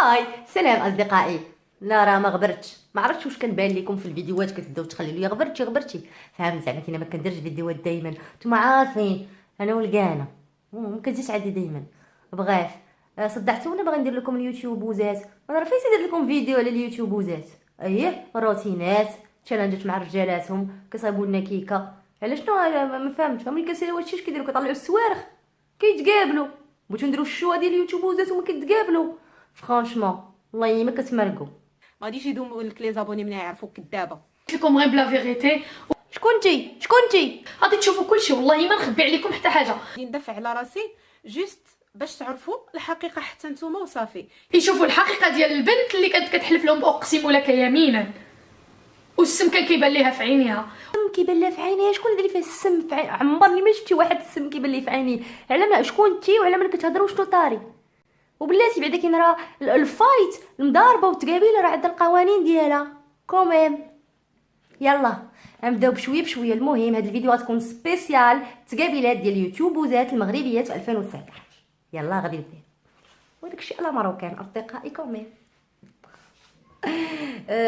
Hi سلام أصدقائي. لا راه ما غبرتش؟ ما عرفتش واش كنبان لكم في الفيديوهات كتبداو تخليو لي غبرتي غبرتي. فهمت زعما كي ما كنديرش فيديوهات دائما نتوما عارفين أنا ولقانه ما كتجيش عندي دائما bref. آه، صدعتونا باغي ندير لكم ال youtubeuse ات أنا راه فايت ندير لكم فيديو على ال youtubeuse ات اييه روتينات challenge ات مع رجالاتهم كيصايبوا لنا كيكة. علاش شنو ما فهمتش. ملي كنساليو هادشي اش كيديروا؟ كيطلعوا السوارخ. كيتقابلوا. بغيتو نديرو ال choix ديال ال youtubeuse ات وما كيتقابلوا. franchement والله ما كتمرقوا ما غاديش يدوموا لك les abonnés من يعرفوك كدابة. لكم غير la vérité شكونتي شكونتي غادي تشوفوا كلشي والله ما نخبي عليكم حتى حاجة. غادي ندافع على راسي juste باش تعرفوا الحقيقة حتى نتوما وصافي. يشوفوا الحقيقة ديال البنت اللي كانت كتحلف لهم اقسم لك يمينا. والسم كان كيبان ليها في عينيها. السم كيبان لها في عينيها؟ شكون اللي فيه السم في عمرني ما شفتي واحد السم كيبان لي في عينيه. على ما شكون انت وعلى ما كتهضروا شنو طاري؟ وبلاتي بعدا كاين راه ال fight المضاربة والتقابيلة راه عندها القوانين ديالها. quand même يلا نبداو بشوية بشوية. المهم هذا الفيديو غتكون spécial. تقابيلات ديال ال youtubeuse ات المغربيات 2019 يلا غادي نبدا وداك الشيء à la marocaine أصدقائي quand même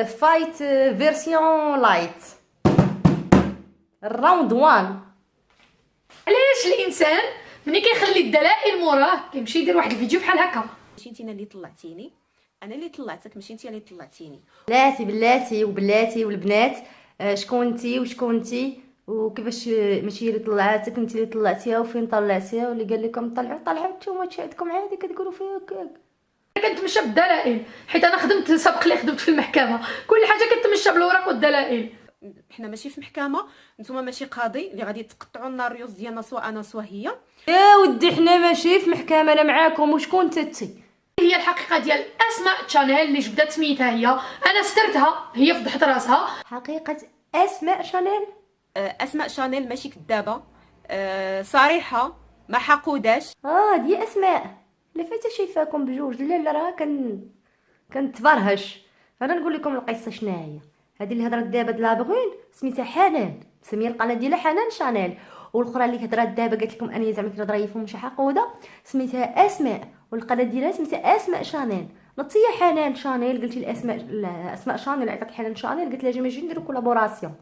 fight version light ال round 1 علاش الإنسان ملي كيخلي الدلائل موراه كيمشي يدير واحد الفيديو بحال هكا. ماشي انت اللي طلعتيني؟ أنا اللي طلعتك ماشي انت اللي طلعتيني. بلاتي بلاتي وبلاتي والبنات آه، شكون أنتي وشكون أنتي؟ وكيفاش ماشي اللي طلعاتك انت اللي طلعتيها وفين طلعتيها؟ واللي قال لكم طلعوا طلعوا نتوما عندكم عادي كتقولوا فيها هكاك. كنتمشى بالدلائل حيت أنا خدمت سبق لي خدمت في المحكمة. كل حاجة كنتمشى بالوراق والدلائل. حنا ماشي في محكمة نتوما ماشي قاضي اللي غادي تقطعوا لنا الريوس ديالنا سواء أنا سواء هي. يا ودي حنا ماشي في محكمة أنا معاكم. وشكون تتي هي الحقيقة ديال أسماء تشانيل اللي جبدات سميتها هي. أنا سترتها هي فضحت راسها. حقيقة أسماء شانيل؟ آه، أسماء شانيل ماشي كدابة. أه صريحة ما حقوداش. آه دي أسماء. لا فايته شايفاكم بجوج. لا لا راه كان كنتبرهش. أنا نقول لكم القصة شنو هي هذه اللي هضرت دابا la brune سميتها حنان سمية القناة ديالها حنان شانيل. والأخرى اللي هضرت دابا قالت لكم أني زعما كنهضر يفهم شي حقوده سميتها أسماء. والقناة ديالها سميتها أسماء شانيل. نطية حنان شانيل قلتي الأسماء اسماء شانيل عيطت حنان شانيل. قلت لها جي نجي نديرو collaboration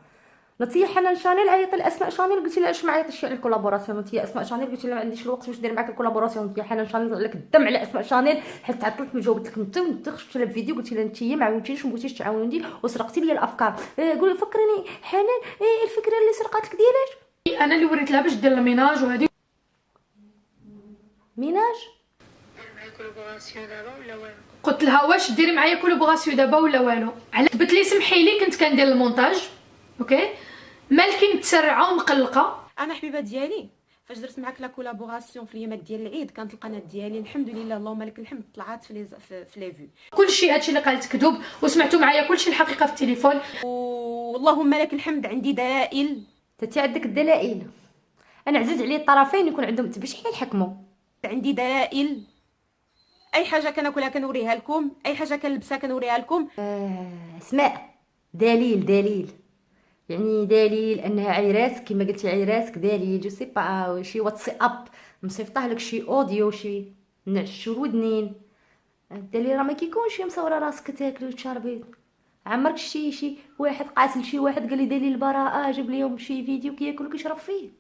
نطيه حنان شانيل عيط الاسماء شانيل قلت لها علاش ما عيطتش على ال collaboration. نطيه أسماء شانيل قلت لها ما عنديش الوقت باش ندير معاك ال collaboration. نطيه حنان شانيل لك الدم على أسماء شانيل حيت تعطلت من جاوبت لك انت وانت خرجت لها بفيديو قلت لها انت ما عاونتيش وما بغيتيش تعاوني وسرقتي لي الأفكار. إيه قولي فكرني حنان إيه الفكرة اللي سرقات لك ديالاش أنا اللي وريت لها باش دير ال ménage وهذه ménage؟ قلت لها واش ديري معايا collaboration دابا ولا والو؟ على تبت لي سمحي لي كنت كندير المونتاج. okay؟ مالكي متسرعه ومقلقه أنا حبيبة ديالي. فاش درت معاك la collaboration في اليامات ديال العيد كانت القناة ديالي الحمد لله اللهم لك الحمد طلعت في لي في, في لي فيو كلشي هادشي اللي قالت كذوب وسمعتوا معايا كلشي الحقيقة في التليفون. واللهم لك الحمد عندي دلائل. تتي عندك الدلائل. أنا عزيز علي الطرفين يكون عندهم باش حنا نحكموا عندي دلائل. أي حاجة كناكلها كنوريها لكم أي حاجة كنلبسها كنوريها لكم. آه أسماء. دليل دليل. يعني دليل أنها عيراسك كما قلتي عيراسك دليل جو سي با شي واتس أب مصيفطه لك شي أوديو شي نعشو الودنين الدليل راه ما كيكونش مصورة راسك تاكلي وتشربي. عمرك شي شي واحد قاتل شي واحد قال لي دليل البراءة جاب ليهم شي فيديو كياكل وكيشرب فيه.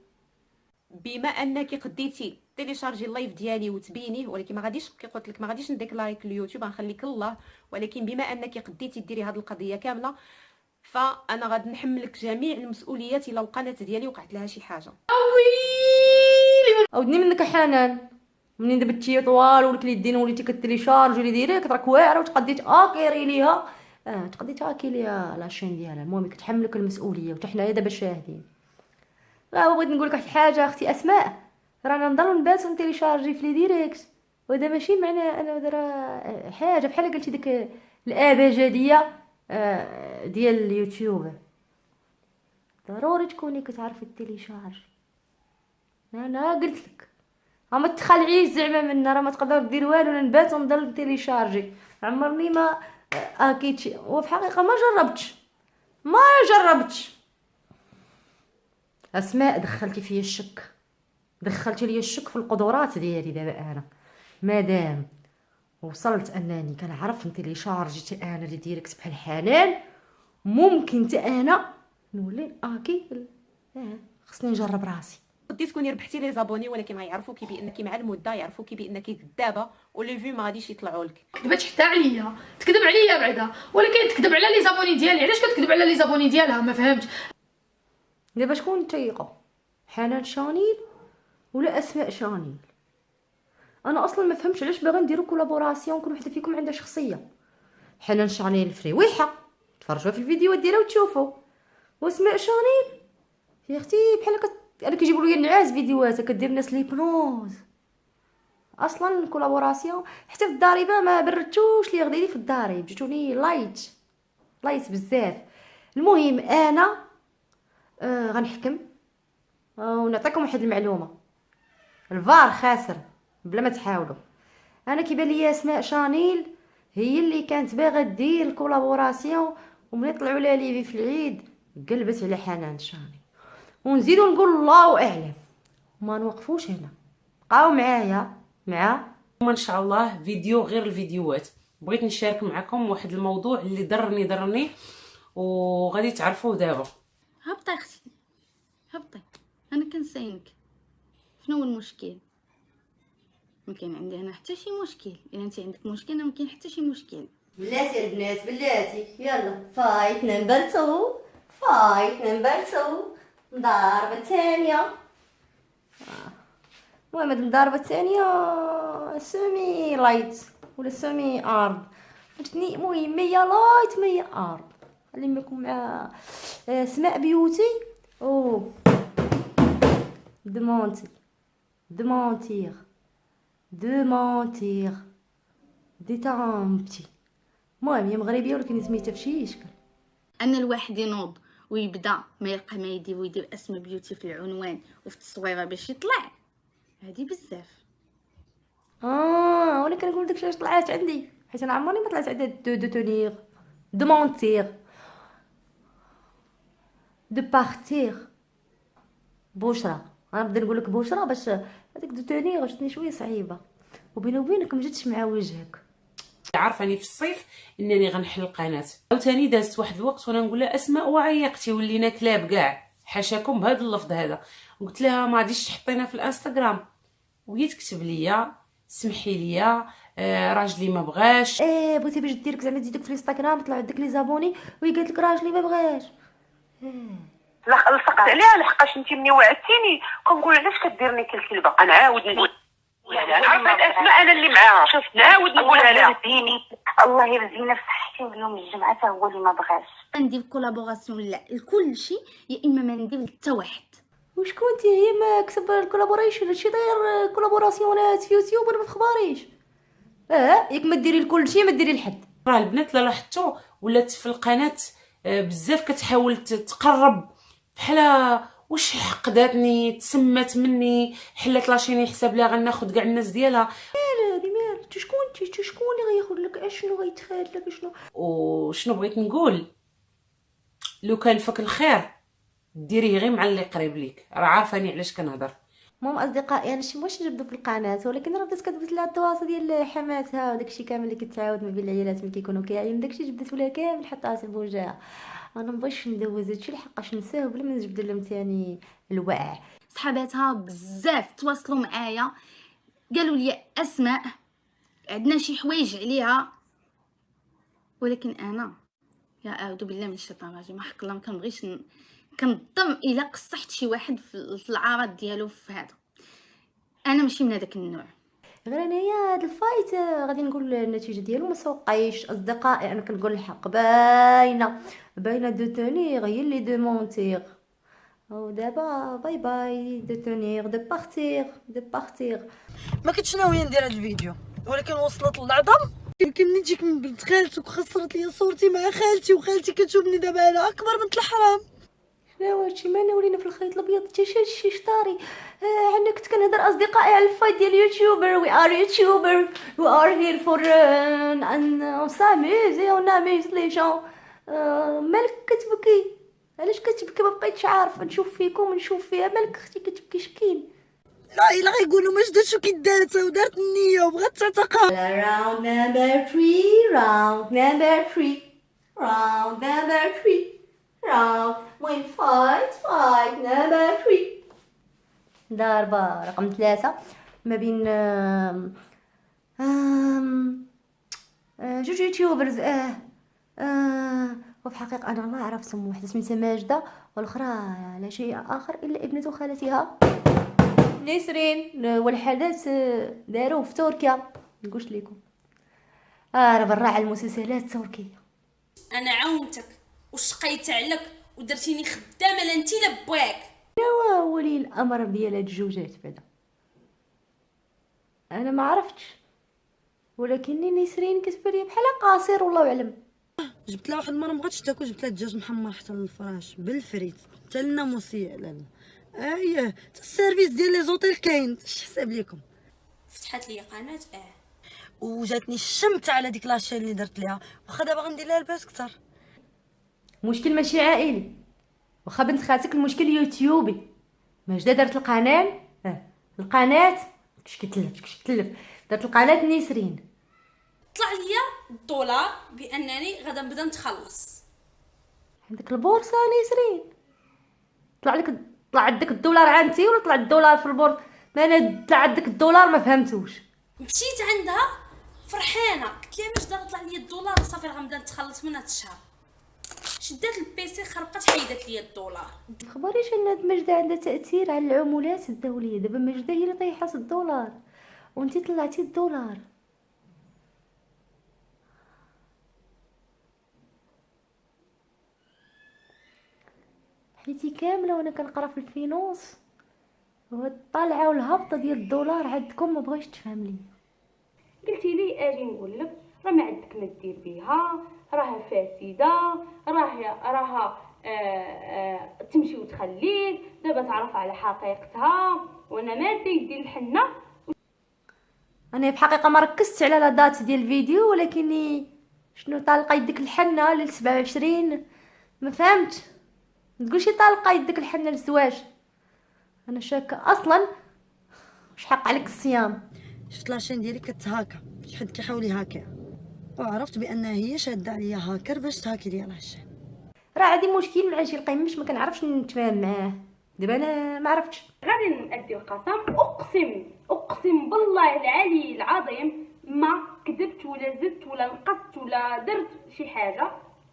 بما أنك قديتي تيليشارجي اللايف ديالي وتبينيه ولكن ما غاديش كي قلت لك ما غاديش نديكلايك اليوتيوب غنخليك الله ولكن بما أنك قديتي ديري هذه القضية كاملة فأنا غادي نحملك جميع المسؤوليات إلى القناة ديالي وقعت لها شي حاجة. ويلي أودني منك حنان. منين دبتي طوال ولك اليدين وليتي كتليشارجي لي ديريكت راك واعرة وتقديت اكيري ليها. آه تقديت اكي ليها لاشين ديالها. المهم كتحملك المسؤولية وحتى حنايا دابا شاهدين. راه بغيت نقول لك واحد الحاجة أختي أسماء. رانا نضلوا نباتوا نتيليشارجي في لي ديريكت. وهذا ماشي معنى أنا راه حاجة. بحال قلتي ديك الابجديه آه، ديال اليوتيوب. ضروري تكوني كتعرفي télécharger أنا قلت لك. ما تخلعيش زعما منا راه ما تقدر دير والو أنا نبات ونضل télécharger عمرني ما hack يت وفي الحقيقة ما جربتش. ما جربتش. أسماء دخلتي فيا الشك. دخلتي لي الشك في القدرات ديالي دابا أنا. مادام وصلت أنني كنعرف ن télécharger أنا les directs بحال حنان ممكن حتى أنا نولي اكي آه خصني نجرب راسي. تقدري تكوني ربحتي les abonnés ولكن غيعرفوكي بأنك مع المدة يعرفوكي بأنك كذابه و les vues ما غاديش يطلعوا لك. كذبت حتى عليا. تكذب عليا بعدا. ولكن تكذب على les abonnés ديالي. علاش كتكذب على les abonnés ديالها؟ ما فهمتش. دابا شكون نتيقو حنان شانيل ولا أسماء شانيل؟ أنا أصلا ما فهمتش علاش باغا نديرو collaboration كل وحدة فيكم عندها شخصية. حنان شانيل فريويحه تفرجوا في الفيديوهات ديالها وتشوفوا. واسماء شانيل يا أختي بحال كت... أنا كيجيبوا لي النعاس فيديوهات كدير ناس l'hypnose. أصلا ال collaboration حتى في الضريبه ما بردتوش لي غديري في الضريب جيتوني light light بزاف. المهم أنا آه غنحكم. آه ونعطيكم واحد المعلومة. الفار خاسر. بلا ما تحاولوا. أنا كيبان لي أسماء شانيل هي اللي كانت باغا دير ال collaboration وملي طلعوا لها les vues في العيد قلبت على حنان شاني ونزيدو نقول الله أعلم. ما نوقفوش هنا. بقاو معايا مع إن شاء الله فيديو غير الفيديوهات. بغيت نشارك معكم واحد الموضوع اللي ضرني ضرني وغادي تعرفوه دابا. هبطي أختي هبطي. أنا كنساينك شنو هو المشكل؟ ما كاين عندي أنا حتى شي مشكل. الا انت عندك مشكل ما كاين حتى شي مشكل. بلاتي البنات بلاتي. يلا. fight number 2 fight number 2 الضربة الثانية المهم هاد الضربة الثانية سومي لايت ولا سومي ارض فهمتني المهم مية لايت مية ارض خلي معكم مع آه، سماء بيوتي. أو دمونتي دمونتيغ دمونتيغ دي تامبتي المهم هي مغربيه ولكن سميتها فشي اشكال ان الواحد ينوض ويبدأ ما يلقى ما يدير ويدير اسم بيوتي في العنوان وفي التصويره باش يطلع. هادي بزاف. آه وأنا كنقول داكشي علاش طلعات عندي. حيت أنا عمرني ما طلعت عندي de de tenir de mentir de partir بشرى أنا نبدأ نقول لك بشرى باش هذيك de tenir جاتني شوية صعيبة. وبيني وبينك ما جاتش مع وجهك. عارفاني في الصيف إنني غنحل القناه عاوتاني دازت واحد الوقت وأنا نقول لها اسماء وعيقتي ولينا كلاب كاع. حاشاكم بهذا اللفظ هذا. قلت لها ما غاديش تحطينا في الإنستغرام. وهي تكتب ليا سمحي لي آه راجلي ما بغاش. إيه بغيتي باش ديرك زعما تزيدك في الإنستغرام طلعوا عندك لي زابوني وهي قالت لك راجلي ما بغاش. لصقت عليها لحقاش انت ملي وعدتيني. كنقول علاش كديرني كالكلبه أنا عاود نقول. عرفت أسماء أنا اللي معاها. شوف نعاود نقولها لها الله يرزينا. في صحتي واليوم الجمعة حتى هو اللي ما بغاش. ندير collaboration لا؟ لكل شيء يا إما ما ندير حتى واحد. وشكون انت هي ما كسب ال collaboration هادشي داير collaboration ات في يوتيوب وأنا ما تخباريش. آه ياك ما ديري لكل شيء ما ديري لحد. راه البنات لا لاحظتوا ولات في القناة آه، بزاف كتحاول تقرب بحال واش حقداتني تسمات مني حلات la chaîne حساب ليها غناخد كاع الناس ديالها. هادي مال انت شكون انت؟ شكون اللي غياخد لك؟ اشنو غيتخاد لك؟ اشنو وشنو بغيت نقول؟ لو كان فك الخير ديريه غير مع اللي قريب ليك. راه عارفاني علاش كنهضر. المهم أصدقائي أنا شي واش نجبدو في القناة؟ ولكن راه بدات كتبت لها التواصل ديال حماتها وداكشي كامل اللي كتعاود ما بين العيالات ملي كيكونوا كاعيين داكشي جبدت لها كامل حطها في بوجهها أنا مبغيتش ندوز هادشي لحقاش نساه بلا ما نجبد لهم ثاني الوعي صحاباتها بزاف تواصلوا معايا قالوا لي أسماء عندنا شي حوايج عليها. ولكن أنا يا أعوذ بالله من الشيطان الرجيم حق الله ما كنبغيش ن- كنضم إلى قصحت شي واحد في العرض ديالو في هذا. أنا ماشي من هذاك النوع. غير انايا هاد ال fight آه، غادي نقول النتيجة ديالو ما سوقيش أصدقائي أنا كنقول الحق. باينة. باينة دو تونيغ هي اللي de mentir. ودابا bye bye. de tenir دو بارتيغ دو بارتيغ. ما كنتش ناوية ندير هذا الفيديو ولكن وصلت للعظم. يمكن منين تجيك من بنت خالتك وخسرت لي صورتي مع خالتي وخالتي كتشوفني دابا أنا أكبر بنت الحرام. لا وهادشي ما ولينا في الخيط الأبيض حتى شي شي شطاري. آه عندنا كنت كنهضر أصدقائي على ال fight ديال YouTuber. We are YouTuber we are here for on s'amuse et on amuse les gens. مالك كتبكي؟ علاش كتبكي؟ ما بقيتش عارفة. نشوف فيكم نشوف فيها. مالك أختي كتبكي؟ شكين. لا إلا غيقولوا ما جداتش كيدارت ودارت النية وبغات تعتقها Round number three, round number three, round number three, round when fight, fight number three. ضربة رقم ثلاثة. ما بين آم، آم، آه، جوج يوتيوبرز آه آه وفي الحقيقة أنا ما أعرف سمو واحدة سميتها ماجدة والأخرى لا شيء آخر إلا ابنة خالتها. نسرين والحدث آه، داروه في تركيا. نقولش لكم آه راه بالراعي المسلسلات التركية. أنا عاونتك. وشقيت عليك ودرتيني خدامة لا انت لا باك نوا ولي الأمر ديال هاد الجوجات بعدا أنا ما عرفتش ولكني نسرين كتبان بحال قاصر والله اعلم جبت لها واحد المرة مبغاتش تاكل جبت لها دجاج محمر حتى للفراش بالفريت حتى الناموسيه لا لا أييه حتى ال service ديال les hôtels كاين اش حساب ليكم. فتحت لي قناة آه. وجاتني الشمت على ديك la chaîne اللي درت ليها واخا دابا غندير لها الباس كثر مشكل ماشي عائلي. واخا بنت خالتك المشكل يوتيوبي. ماجدة دارت القناة؟ آه. القناة كش كتلف كش كتلف. دارت القناة نسرين طلع ليا الدولار بأنني غادا نبدا نتخلص. عندك البورصة نسرين طلع لك طلع عندك الدولار عندي ولا طلع الدولار في البورصة؟ ما أنا طلع عندك الدولار ما فهمتوش. مشيت عندها فرحانة. قلت لها دار طلع لي الدولار صافي راه غنبدا نتخلص من هاد الشهر. شدات البيسي خربقت حيدت لي الدولار. مخبريش ان هاد مجدة عندها تأثير على العملات الدولية؟ دابا مجدة هي اللي طيحات الدولار وانتي طلعتي الدولار. حياتي كاملة وأنا كنقرا في ال finance وهاد الطالعة والهبطة ديال الدولار عندكم ما بغيتش تفهم لي قلتي لي آجي نقول لك راه ما عندك ما دير بها راها فاسده راها راها آه آه تمشي وتخليك دابا تعرف على حقيقتها وأنا ماده يدي الحنة. أنا بحقيقة ما ركزتش على la date ديال الفيديو ولكني شنو طالقة يدك الحنة لل 27 ما فهمت. تقولش طالقة يدك الحنة للزواج أنا شاكة أصلا. واش حق عليك الصيام؟ شفت la chaîne ديالي كتهاكا حد كيحاول يهاكيها. وعرفت بانها هي شادة عليا هاكر باش تهاكي ليا la chaîne راه عندي مشكل مع شي القيمش ما كنعرفش نتفاهم معاه. دابا أنا ما عرفتش. غادي نأدي القسم. أقسم أقسم بالله العلي العظيم ما كذبت ولا زدت ولا نقصت ولا درت شي حاجة.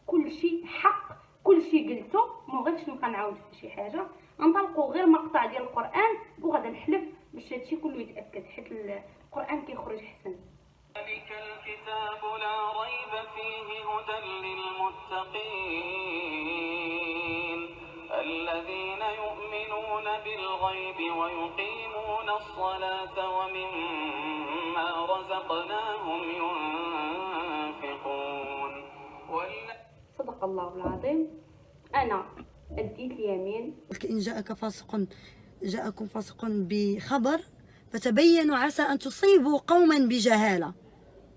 كل شيء حق كل شيء قلته. ما بغيتش نبقى نعاود في شي حاجة. نطلقوا غير مقطع ديال القرآن وغادا نحلف باش هادشي كله يتأكد حيت القرآن كيخرج حسن ذلك الكتاب لا ريب فيه هدى للمتقين الذين يؤمنون بالغيب ويقيمون الصلاة ومما رزقناهم ينفقون صدق الله العظيم. أنا اديت اليمين. قلت إن جاءك فاسق جاءكم فاسق بخبر فتبينوا عسى أن تصيبوا قوما بجهالة.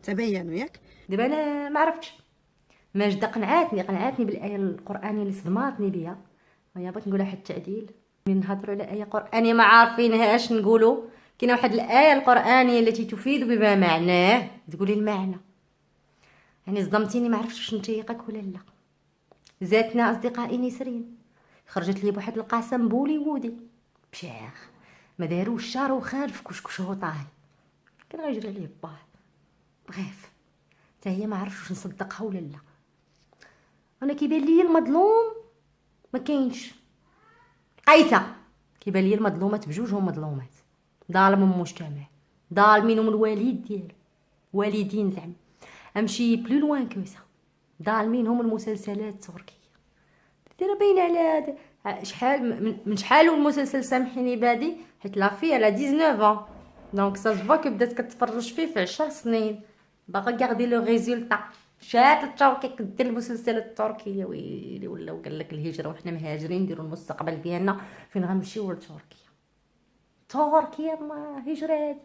تبينوا ياك دابا أنا ما عرفتش. ماجدة قنعاتني قنعاتني بالآية القرآنية اللي صدماتني بها ويا بغيت نقولها واحد التعديل. من نهضروا على آية قرآنية. ما عارفينهاش نقولوا. كاينة واحد الآية القرآنية التي تفيد بما معناه. تقولي المعنى. يعني صدمتيني ما عرفتش واش نتيقك ولا لا. زاتنا أصدقائي نسرين. خرجت لي بواحد القسم بوليوودي بشاخ ما داروش شهر وخان في كشكش كان غيجري عليه باه بغيف حتى هي ما عرفتش نصدقها ولا لا. أنا كيبان لي المظلوم ما كاينش. قايسه كيبان لي المظلومات بجوجهم مظلومات. ظالم المجتمع ظالمين من الوالد ديالو. والدين زعما. أمشي بلو لوان كوسا ظالمين هم المسلسلات التركيه دايره باينة على هذا شحال من- من شحال والمسلسل سامحيني بادي حيت لا في على 19 دونك سا سفوا كي بدات كتفرج فيه في 10 سنين. باغا لو ريزولتا. شات التركي كدير المسلسلات التركيه ويلي ولاو قال لك الهجرة وحنا مهاجرين نديروا المستقبل ديالنا فين غنمشيو لتركيا؟ تركيا ما هجرة هادي.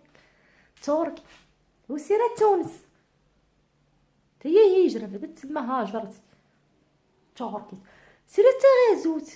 تركيا. وسيرة تونس. هي هجرة بدا تما هاجرت. تركيا. سيرة تغازوت